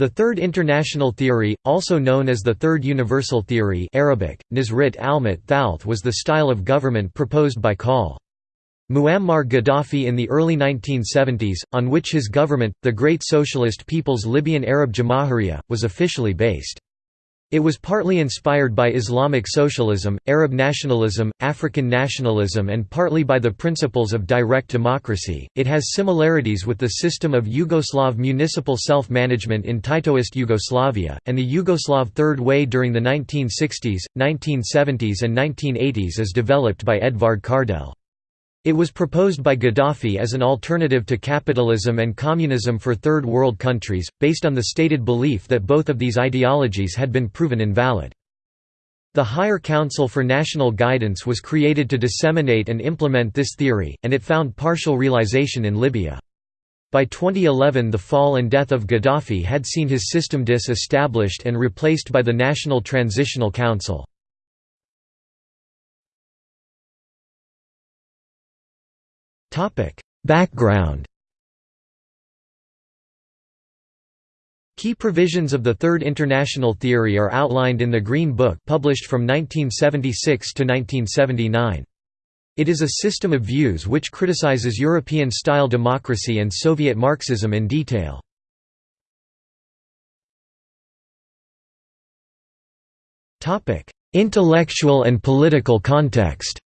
The Third International Theory, also known as the Third Universal Theory Arabic, Nizrit Almat Thalth was the style of government proposed by Col. Muammar Gaddafi in the early 1970s, on which his government, the Great Socialist People's Libyan Arab Jamahiriya, was officially based. It was partly inspired by Islamic socialism, Arab nationalism, African nationalism, and partly by the principles of direct democracy. It has similarities with the system of Yugoslav municipal self management in Titoist Yugoslavia, and the Yugoslav Third Way during the 1960s, 1970s, and 1980s as developed by Edvard Kardelj. It was proposed by Gaddafi as an alternative to capitalism and communism for Third World countries, based on the stated belief that both of these ideologies had been proven invalid. The Higher Council for National Guidance was created to disseminate and implement this theory, and it found partial realization in Libya. By 2011 the fall and death of Gaddafi had seen his system dis-established and replaced by the National Transitional Council. Background Key provisions of the Third International Theory are outlined in the Green Book published from 1976 to 1979. It is a system of views which criticizes European-style democracy and Soviet Marxism in detail. Intellectual and political context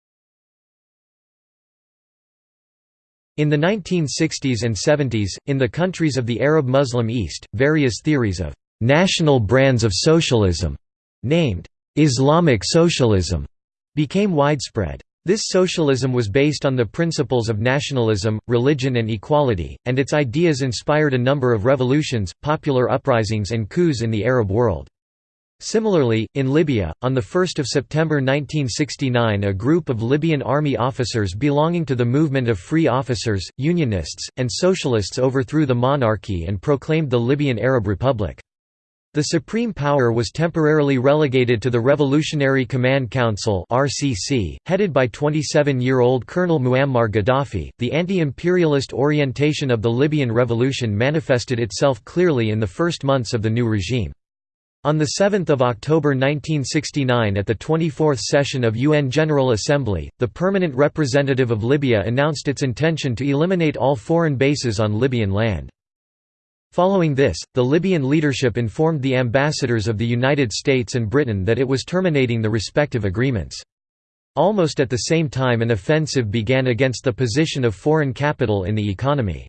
In the 1960s and 70s, in the countries of the Arab Muslim East, various theories of «national brands of socialism» named «Islamic socialism» became widespread. This socialism was based on the principles of nationalism, religion and equality, and its ideas inspired a number of revolutions, popular uprisings and coups in the Arab world. Similarly, in Libya, on 1 September 1969 a group of Libyan army officers belonging to the Movement of Free Officers, Unionists, and Socialists overthrew the monarchy and proclaimed the Libyan Arab Republic. The supreme power was temporarily relegated to the Revolutionary Command Council (RCC), headed by 27-year-old Colonel Muammar Gaddafi. The anti-imperialist orientation of the Libyan revolution manifested itself clearly in the first months of the new regime. On 7 October 1969 at the 24th session of UN General Assembly, the permanent representative of Libya announced its intention to eliminate all foreign bases on Libyan land. Following this, the Libyan leadership informed the ambassadors of the United States and Britain that it was terminating the respective agreements. Almost at the same time an offensive began against the position of foreign capital in the economy.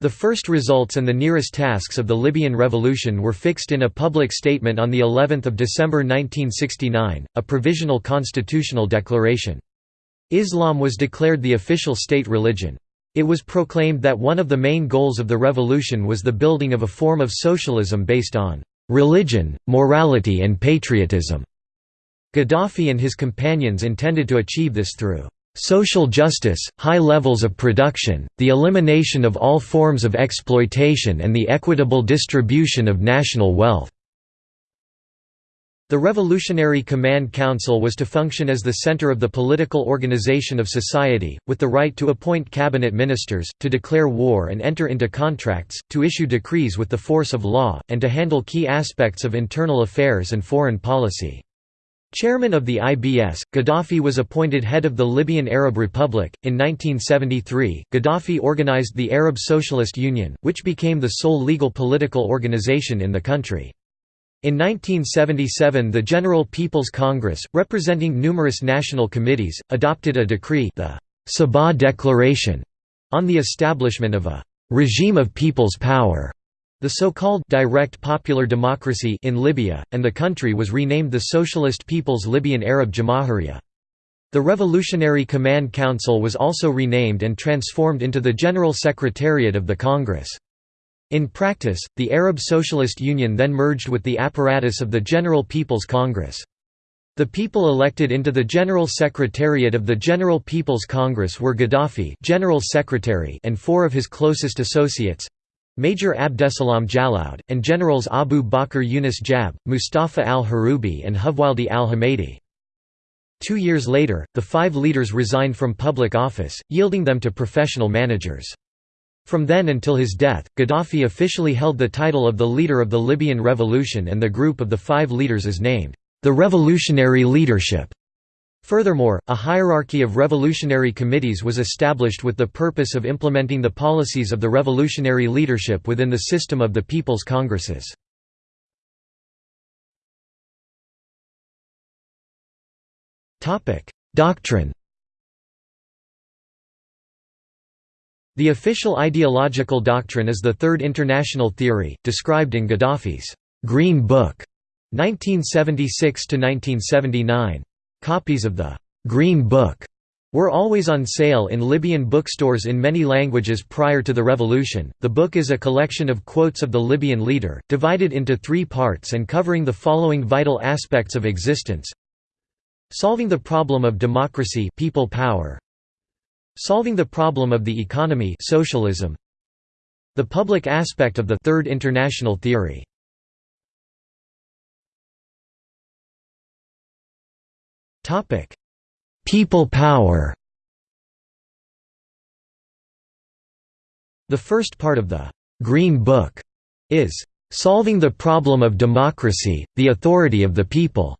The first results and the nearest tasks of the Libyan revolution were fixed in a public statement on the 11th of December 1969, a provisional constitutional declaration. Islam was declared the official state religion. It was proclaimed that one of the main goals of the revolution was the building of a form of socialism based on religion, morality and patriotism. Gaddafi and his companions intended to achieve this through social justice, high levels of production, the elimination of all forms of exploitation and the equitable distribution of national wealth. The Revolutionary Command Council was to function as the center of the political organization of society, with the right to appoint cabinet ministers, to declare war and enter into contracts, to issue decrees with the force of law, and to handle key aspects of internal affairs and foreign policy. Chairman of the IBS, Gaddafi was appointed head of the Libyan Arab Republic. In 1973, Gaddafi organized the Arab Socialist Union, which became the sole legal political organization in the country. In 1977 the General People's Congress, representing numerous national committees, adopted a decree the Sabha Declaration on the establishment of a «regime of people's power» The so-called direct popular democracy in Libya, and the country was renamed the Socialist People's Libyan Arab Jamahiriya. The Revolutionary Command Council was also renamed and transformed into the General Secretariat of the Congress. In practice, the Arab Socialist Union then merged with the apparatus of the General People's Congress. The people elected into the General Secretariat of the General People's Congress were Gaddafi General Secretary and four of his closest associates, Major Abdesalam Jalloud, and generals Abu Bakr Yunus Jab, Mustafa al-Harubi and Khuwaildi al-Hamidi. Two years later, the five leaders resigned from public office, yielding them to professional managers. From then until his death, Gaddafi officially held the title of the leader of the Libyan Revolution and the group of the five leaders is named, the Revolutionary Leadership. Furthermore, a hierarchy of revolutionary committees was established with the purpose of implementing the policies of the revolutionary leadership within the system of the People's Congresses. Doctrine The official ideological doctrine is the Third International Theory, described in Gaddafi's «Green Book» 1976–1979. Copies of the «Green Book» were always on sale in Libyan bookstores in many languages prior to the revolution. The book is a collection of quotes of the Libyan leader, divided into three parts and covering the following vital aspects of existence. Solving the problem of democracy people power, Solving the problem of the economy socialism, The public aspect of the Third International Theory People power The first part of the «Green Book» is «solving the problem of democracy, the authority of the people».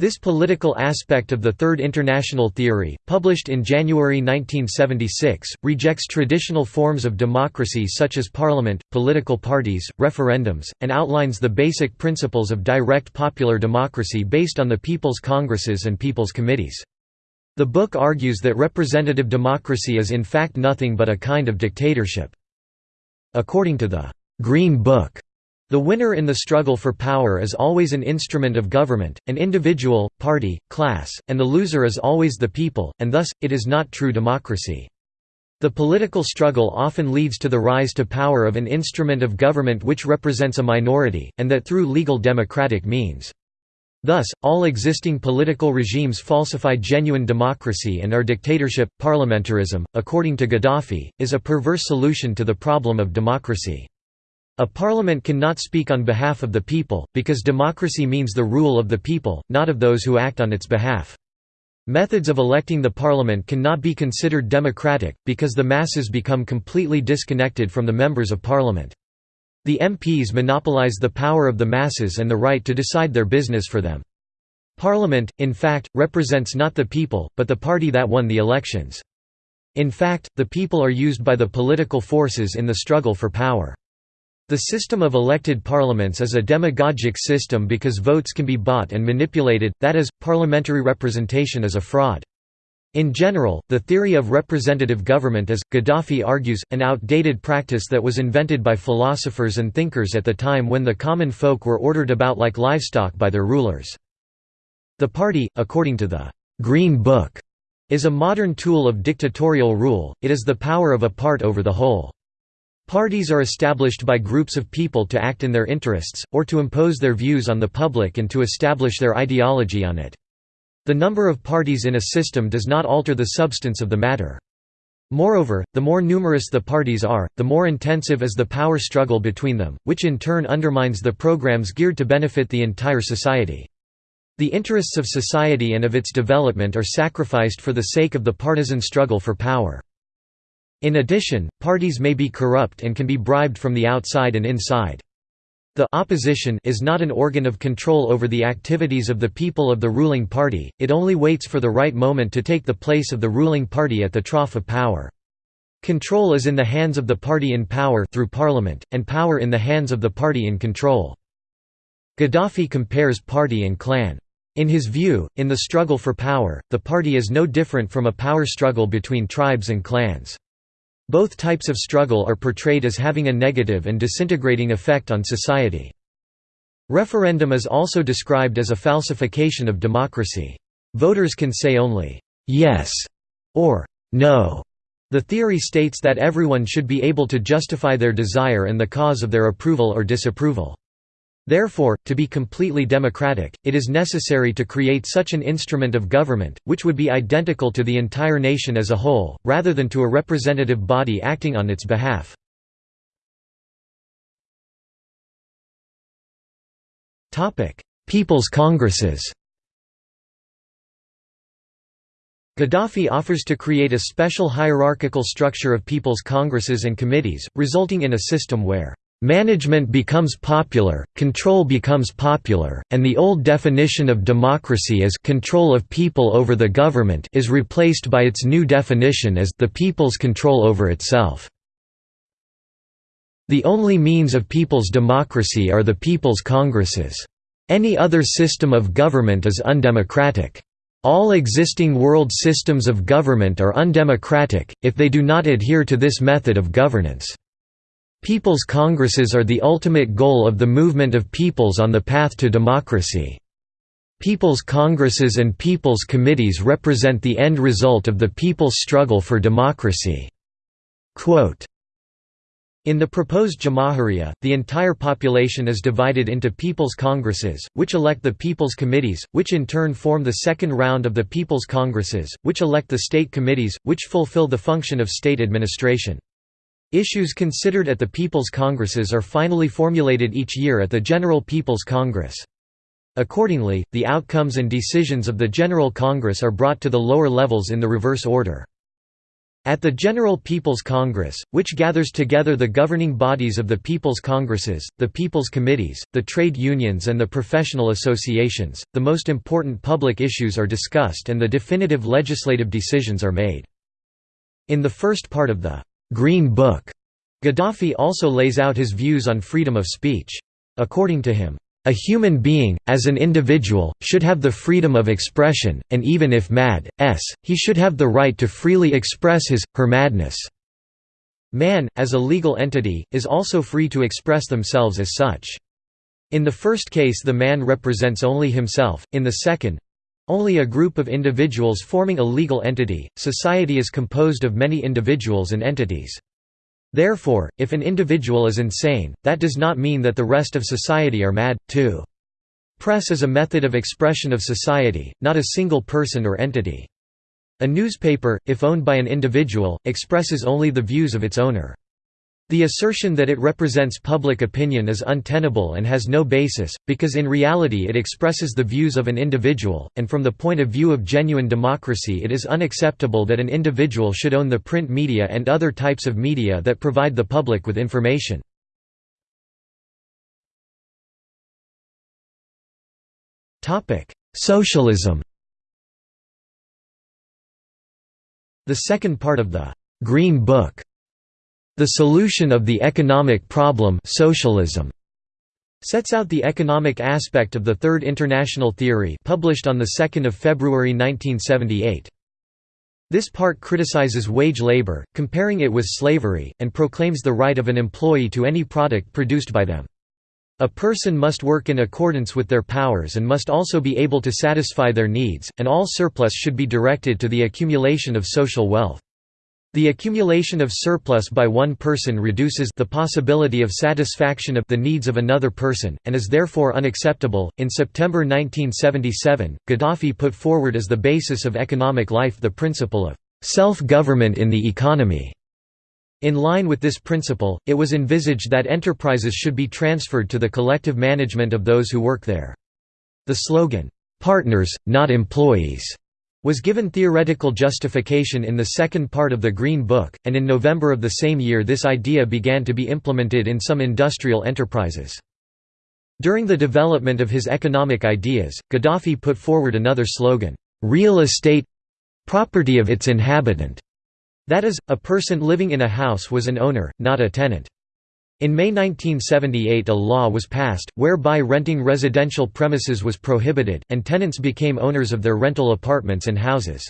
This political aspect of the Third International Theory, published in January 1976, rejects traditional forms of democracy such as parliament, political parties, referendums, and outlines the basic principles of direct popular democracy based on the People's Congresses and People's Committees. The book argues that representative democracy is in fact nothing but a kind of dictatorship. According to the «Green Book», the winner in the struggle for power is always an instrument of government, an individual, party, class, and the loser is always the people, and thus, it is not true democracy. The political struggle often leads to the rise to power of an instrument of government which represents a minority, and that through legal democratic means. Thus, all existing political regimes falsify genuine democracy and our dictatorship. Parliamentarism, according to Gaddafi, is a perverse solution to the problem of democracy. A parliament cannot speak on behalf of the people, because democracy means the rule of the people, not of those who act on its behalf. Methods of electing the parliament cannot be considered democratic, because the masses become completely disconnected from the members of parliament. The MPs monopolize the power of the masses and the right to decide their business for them. Parliament, in fact, represents not the people, but the party that won the elections. In fact, the people are used by the political forces in the struggle for power. The system of elected parliaments is a demagogic system because votes can be bought and manipulated, that is, parliamentary representation is a fraud. In general, the theory of representative government is, Gaddafi argues, an outdated practice that was invented by philosophers and thinkers at the time when the common folk were ordered about like livestock by their rulers. The party, according to the «Green Book», is a modern tool of dictatorial rule, it is the power of a part over the whole. Parties are established by groups of people to act in their interests, or to impose their views on the public and to establish their ideology on it. The number of parties in a system does not alter the substance of the matter. Moreover, the more numerous the parties are, the more intensive is the power struggle between them, which in turn undermines the programs geared to benefit the entire society. The interests of society and of its development are sacrificed for the sake of the partisan struggle for power. In addition, parties may be corrupt and can be bribed from the outside and inside. The opposition is not an organ of control over the activities of the people of the ruling party, it only waits for the right moment to take the place of the ruling party at the trough of power. Control is in the hands of the party in power through parliament, and power in the hands of the party in control. Gaddafi compares party and clan. In his view, in the struggle for power, the party is no different from a power struggle between tribes and clans. Both types of struggle are portrayed as having a negative and disintegrating effect on society. Referendum is also described as a falsification of democracy. Voters can say only, "'yes' or "'no'". The theory states that everyone should be able to justify their desire and the cause of their approval or disapproval. Therefore, to be completely democratic, it is necessary to create such an instrument of government, which would be identical to the entire nation as a whole, rather than to a representative body acting on its behalf. People's Congresses Gaddafi offers to create a special hierarchical structure of people's congresses and committees, resulting in a system where Management becomes popular, control becomes popular, and the old definition of democracy as control of people over the government is replaced by its new definition as the people's control over itself. The only means of people's democracy are the people's congresses. Any other system of government is undemocratic. All existing world systems of government are undemocratic, if they do not adhere to this method of governance. People's congresses are the ultimate goal of the movement of peoples on the path to democracy. People's congresses and people's committees represent the end result of the people's struggle for democracy." Quote, in the proposed Jamahiriya, the entire population is divided into People's Congresses, which elect the People's Committees, which in turn form the second round of the People's Congresses, which elect the State Committees, which fulfill the function of state administration. Issues considered at the People's Congresses are finally formulated each year at the General People's Congress. Accordingly, the outcomes and decisions of the General Congress are brought to the lower levels in the reverse order. At the General People's Congress, which gathers together the governing bodies of the People's Congresses, the People's Committees, the trade unions and the professional associations, the most important public issues are discussed and the definitive legislative decisions are made. In the first part of the Green Book. Gaddafi also lays out his views on freedom of speech. According to him, a human being, as an individual, should have the freedom of expression, and even if mad, s, he should have the right to freely express his, her madness. Man, as a legal entity, is also free to express themselves as such. In the first case the man represents only himself, in the second, only a group of individuals forming a legal entity, society is composed of many individuals and entities. Therefore, if an individual is insane, that does not mean that the rest of society are mad, too. Press is a method of expression of society, not a single person or entity. A newspaper, if owned by an individual, expresses only the views of its owner. The assertion that it represents public opinion is untenable and has no basis, because in reality it expresses the views of an individual, and from the point of view of genuine democracy it is unacceptable that an individual should own the print media and other types of media that provide the public with information. Socialism The second part of the «Green Book» The Solution of the Economic Problem socialism sets out the economic aspect of the Third International Theory published on 2 February 1978. This part criticizes wage labor, comparing it with slavery, and proclaims the right of an employee to any product produced by them. A person must work in accordance with their powers and must also be able to satisfy their needs, and all surplus should be directed to the accumulation of social wealth. The accumulation of surplus by one person reduces the possibility of satisfaction of the needs of another person, and is therefore unacceptable. In September 1977, Gaddafi put forward as the basis of economic life the principle of self government in the economy. In line with this principle, it was envisaged that enterprises should be transferred to the collective management of those who work there. The slogan, Partners, not employees was given theoretical justification in the second part of the Green Book, and in November of the same year this idea began to be implemented in some industrial enterprises. During the development of his economic ideas, Gaddafi put forward another slogan, "'Real estate—property of its inhabitant' that is, a person living in a house was an owner, not a tenant. In May 1978 a law was passed, whereby renting residential premises was prohibited, and tenants became owners of their rental apartments and houses.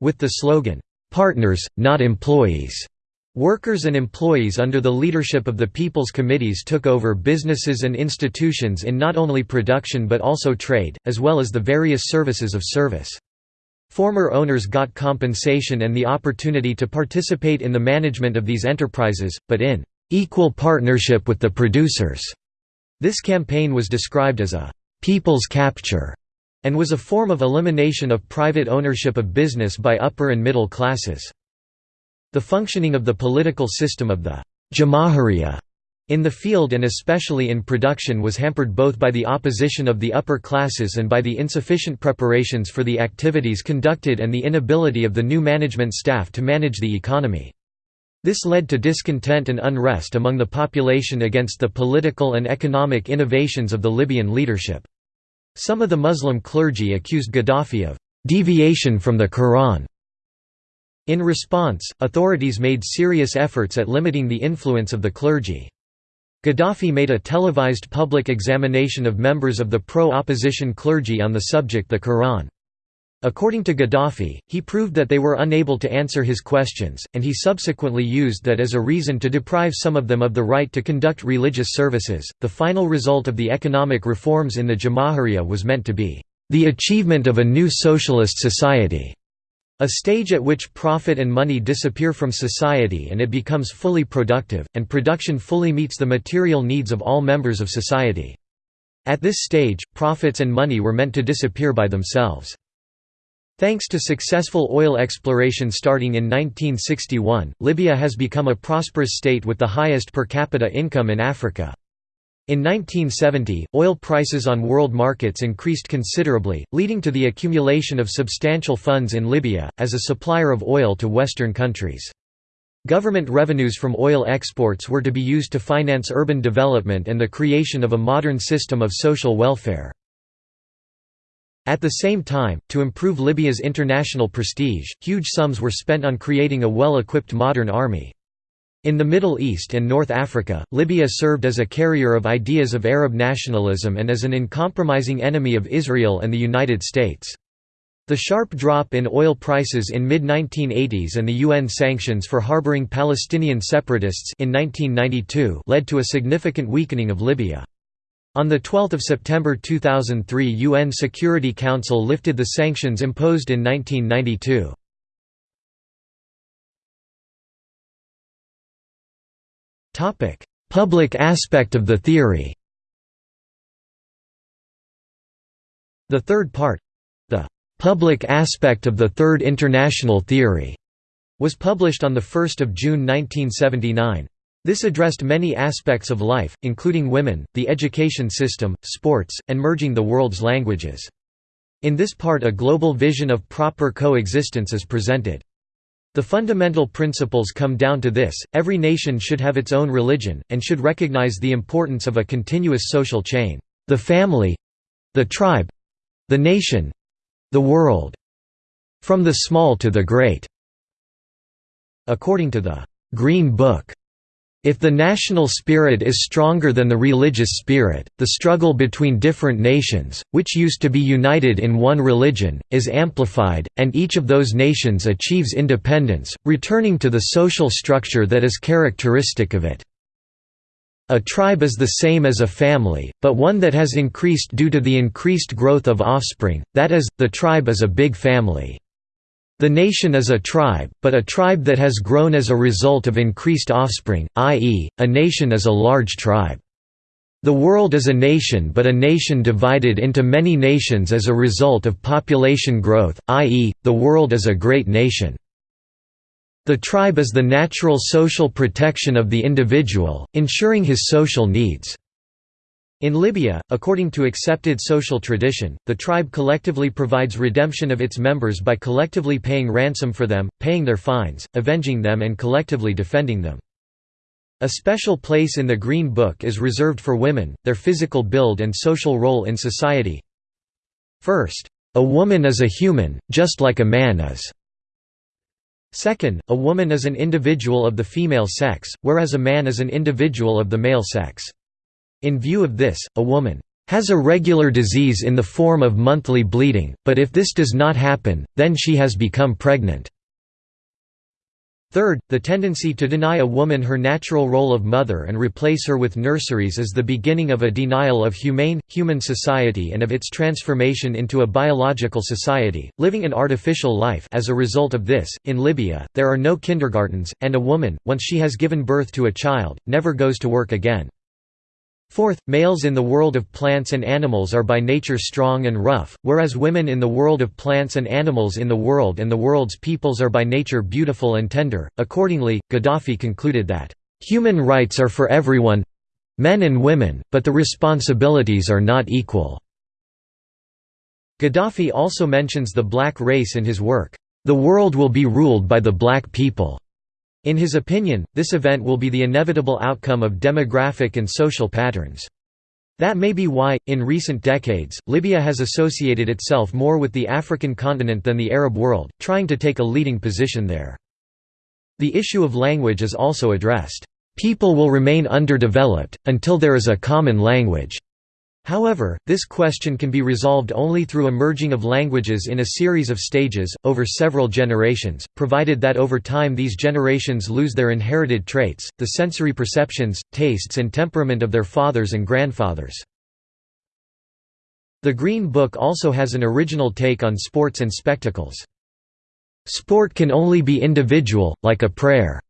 With the slogan, "'Partners, not employees' Workers and employees under the leadership of the People's Committees took over businesses and institutions in not only production but also trade, as well as the various services of service. Former owners got compensation and the opportunity to participate in the management of these enterprises, but in equal partnership with the producers. This campaign was described as a people's capture and was a form of elimination of private ownership of business by upper and middle classes. The functioning of the political system of the Jamahiriya in the field and especially in production was hampered both by the opposition of the upper classes and by the insufficient preparations for the activities conducted and the inability of the new management staff to manage the economy. This led to discontent and unrest among the population against the political and economic innovations of the Libyan leadership. Some of the Muslim clergy accused Gaddafi of «deviation from the Quran». In response, authorities made serious efforts at limiting the influence of the clergy. Gaddafi made a televised public examination of members of the pro-opposition clergy on the subject the Quran. According to Gaddafi, he proved that they were unable to answer his questions, and he subsequently used that as a reason to deprive some of them of the right to conduct religious services. The final result of the economic reforms in the Jamahiriya was meant to be the achievement of a new socialist society. A stage at which profit and money disappear from society and it becomes fully productive, and production fully meets the material needs of all members of society. At this stage, profits and money were meant to disappear by themselves. Thanks to successful oil exploration starting in 1961, Libya has become a prosperous state with the highest per capita income in Africa. In 1970, oil prices on world markets increased considerably, leading to the accumulation of substantial funds in Libya, as a supplier of oil to Western countries. Government revenues from oil exports were to be used to finance urban development and the creation of a modern system of social welfare. At the same time, to improve Libya's international prestige, huge sums were spent on creating a well-equipped modern army. In the Middle East and North Africa, Libya served as a carrier of ideas of Arab nationalism and as an uncompromising enemy of Israel and the United States. The sharp drop in oil prices in mid-1980s and the UN sanctions for harboring Palestinian separatists in 1992 led to a significant weakening of Libya. On 12 September 2003 UN Security Council lifted the sanctions imposed in 1992. Topic: Public aspect of the theory. The third part, the public aspect of the Third International Theory, was published on 1 June 1979. This addressed many aspects of life, including women, the education system, sports, and merging the world's languages. In this part a global vision of proper coexistence is presented. The fundamental principles come down to this, every nation should have its own religion, and should recognize the importance of a continuous social chain, the family—the tribe—the nation—the world. From the small to the great. According to the «Green Book», if the national spirit is stronger than the religious spirit, the struggle between different nations, which used to be united in one religion, is amplified, and each of those nations achieves independence, returning to the social structure that is characteristic of it. A tribe is the same as a family, but one that has increased due to the increased growth of offspring, that is, the tribe is a big family. The nation is a tribe, but a tribe that has grown as a result of increased offspring, i.e., a nation is a large tribe. The world is a nation but a nation divided into many nations as a result of population growth, i.e., the world is a great nation. The tribe is the natural social protection of the individual, ensuring his social needs. In Libya, according to accepted social tradition, the tribe collectively provides redemption of its members by collectively paying ransom for them, paying their fines, avenging them and collectively defending them. A special place in the Green Book is reserved for women, their physical build and social role in society. First, a woman is a human, just like a man is. Second, a woman is an individual of the female sex, whereas a man is an individual of the male sex. In view of this, a woman has a regular disease in the form of monthly bleeding, but if this does not happen, then she has become pregnant. Third, the tendency to deny a woman her natural role of mother and replace her with nurseries is the beginning of a denial of humane, human society and of its transformation into a biological society, living an artificial life as a result of this, in Libya, there are no kindergartens, and a woman, once she has given birth to a child, never goes to work again. Fourth, males in the world of plants and animals are by nature strong and rough, whereas women in the world of plants and animals in the world and the world's peoples are by nature beautiful and tender. Accordingly, Gaddafi concluded that, "...human rights are for everyone men and women, but the responsibilities are not equal." Gaddafi also mentions the black race in his work, "'The World Will Be Ruled by the Black People'". In his opinion, this event will be the inevitable outcome of demographic and social patterns. That may be why, in recent decades, Libya has associated itself more with the African continent than the Arab world, trying to take a leading position there. The issue of language is also addressed. People will remain underdeveloped, until there is a common language. However, this question can be resolved only through a merging of languages in a series of stages, over several generations, provided that over time these generations lose their inherited traits, the sensory perceptions, tastes and temperament of their fathers and grandfathers. The Green Book also has an original take on sports and spectacles. Sport can only be individual, like a prayer.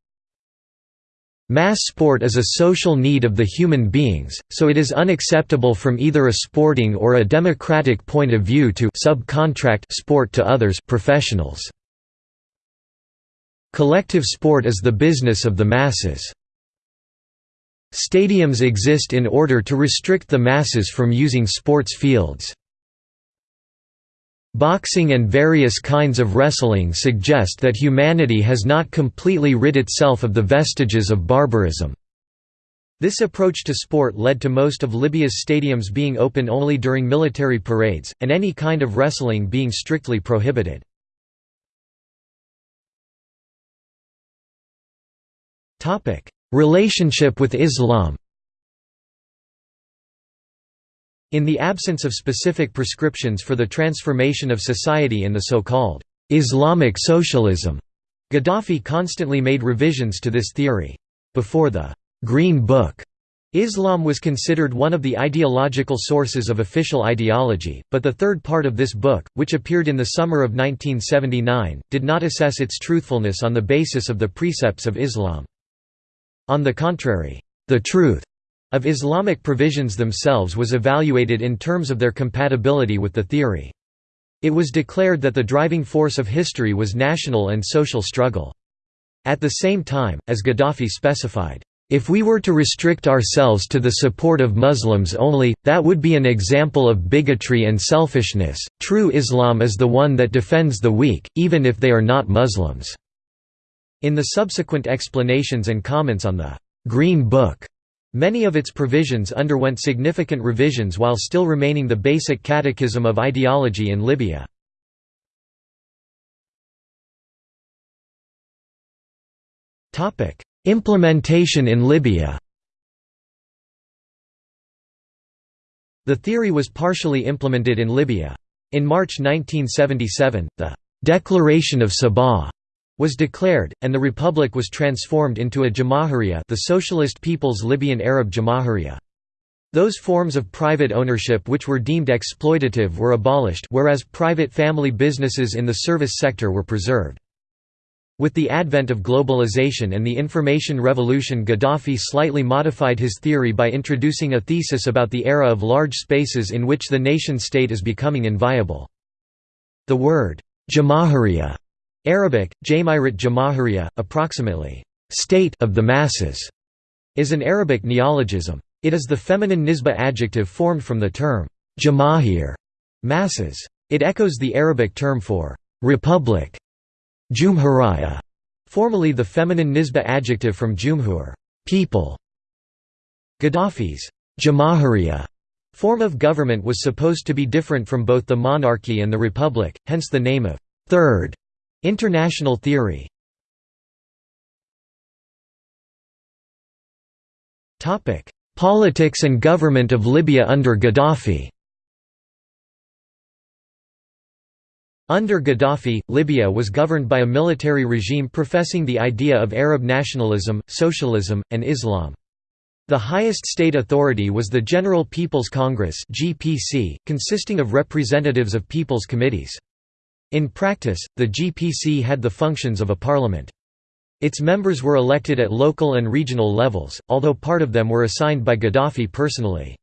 Mass sport is a social need of the human beings, so it is unacceptable from either a sporting or a democratic point of view to subcontract sport to others professionals. Collective sport is the business of the masses. Stadiums exist in order to restrict the masses from using sports fields. Boxing and various kinds of wrestling suggest that humanity has not completely rid itself of the vestiges of barbarism. This approach to sport led to most of Libya's stadiums being open only during military parades, and any kind of wrestling being strictly prohibited. Relationship with Islam In the absence of specific prescriptions for the transformation of society in the so-called Islamic socialism, Gaddafi constantly made revisions to this theory. Before the Green Book, Islam was considered one of the ideological sources of official ideology, but the third part of this book, which appeared in the summer of 1979, did not assess its truthfulness on the basis of the precepts of Islam. On the contrary, the truth of Islamic provisions themselves was evaluated in terms of their compatibility with the theory. It was declared that the driving force of history was national and social struggle. At the same time, as Gaddafi specified, if we were to restrict ourselves to the support of Muslims only, that would be an example of bigotry and selfishness. True Islam is the one that defends the weak, even if they are not Muslims. In the subsequent explanations and comments on the Green Book, Many of its provisions underwent significant revisions while still remaining the basic catechism of ideology in Libya. Implementation in Libya The theory was partially implemented in Libya. In March 1977, the «Declaration of Sabha» was declared, and the republic was transformed into a Jamahiriya the Socialist People's Libyan Arab Jamahiriya. Those forms of private ownership which were deemed exploitative were abolished whereas private family businesses in the service sector were preserved. With the advent of globalization and the information revolution Gaddafi slightly modified his theory by introducing a thesis about the era of large spaces in which the nation-state is becoming inviable. The word, Jamahiriya Arabic, Jamirat Jamahiriya, approximately, state of the masses, is an Arabic neologism. It is the feminine nisba adjective formed from the term jamahir, masses. It echoes the Arabic term for republic, jumhuriyya, formerly the feminine nisba adjective from jumhur, people. Gaddafi's jamahiriya form of government was supposed to be different from both the monarchy and the republic, hence the name of third International theory Politics and government of Libya under Gaddafi Under Gaddafi, Libya was governed by a military regime professing the idea of Arab nationalism, socialism, and Islam. The highest state authority was the General People's Congress consisting of representatives of people's committees. In practice, the GPC had the functions of a parliament. Its members were elected at local and regional levels, although part of them were assigned by Gaddafi personally.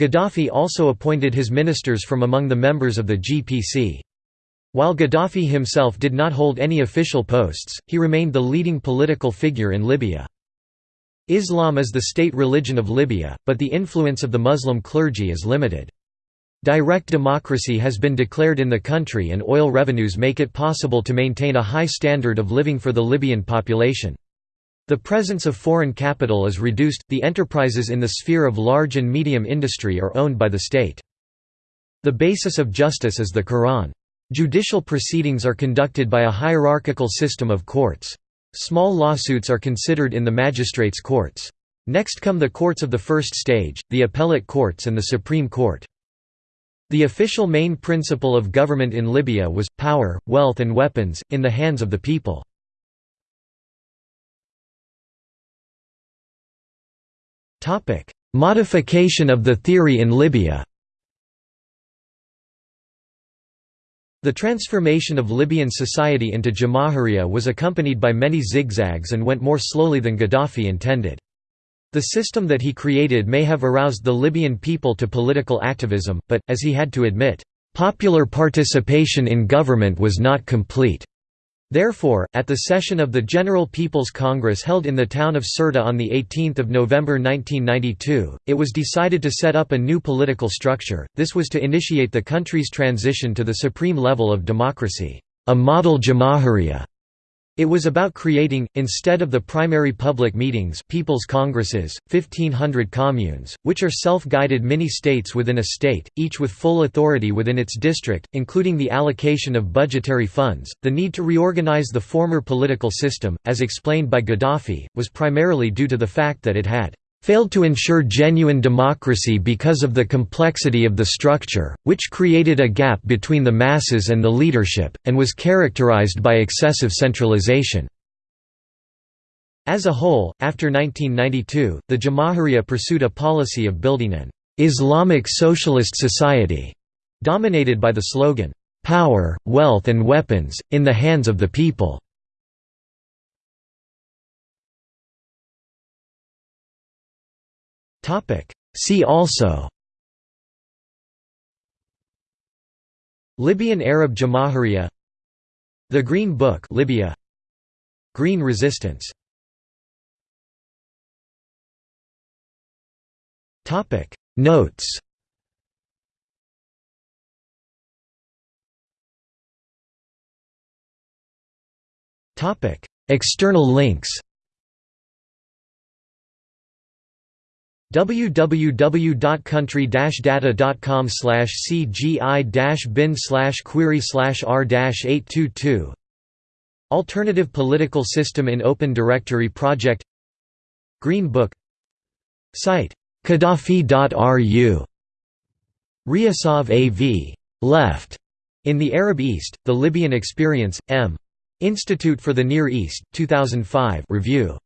Gaddafi also appointed his ministers from among the members of the GPC. While Gaddafi himself did not hold any official posts, he remained the leading political figure in Libya. Islam is the state religion of Libya, but the influence of the Muslim clergy is limited. Direct democracy has been declared in the country and oil revenues make it possible to maintain a high standard of living for the Libyan population. The presence of foreign capital is reduced, the enterprises in the sphere of large and medium industry are owned by the state. The basis of justice is the Quran. Judicial proceedings are conducted by a hierarchical system of courts. Small lawsuits are considered in the magistrates' courts. Next come the courts of the first stage, the appellate courts and the Supreme Court. The official main principle of government in Libya was, power, wealth and weapons, in the hands of the people. Modification of the theory in Libya The transformation of Libyan society into Jamahiriya was accompanied by many zigzags and went more slowly than Gaddafi intended. The system that he created may have aroused the Libyan people to political activism, but, as he had to admit, "...popular participation in government was not complete." Therefore, at the session of the General People's Congress held in the town of Sirte on 18 November 1992, it was decided to set up a new political structure, this was to initiate the country's transition to the supreme level of democracy, a model Jamahiriya. It was about creating, instead of the primary public meetings people's congresses, 1500 communes, which are self-guided mini-states within a state, each with full authority within its district, including the allocation of budgetary funds. The need to reorganize the former political system, as explained by Gaddafi, was primarily due to the fact that it had failed to ensure genuine democracy because of the complexity of the structure, which created a gap between the masses and the leadership, and was characterized by excessive centralization. As a whole, after 1992, the Jamahiriya pursued a policy of building an Islamic socialist society, dominated by the slogan, "'Power, wealth and weapons, in the hands of the people' Topic. See also. Libyan Arab Jamahiriya. The Green Book Libya. Green Resistance. Topic. Notes. Topic. External links www.country-data.com cgi-bin query r-822 Alternative Political System in Open Directory Project. Green Book. Site. Qaddafi.ru Riyasov A.V. Left. In the Arab East, The Libyan Experience, M. Institute for the Near East, 2005 review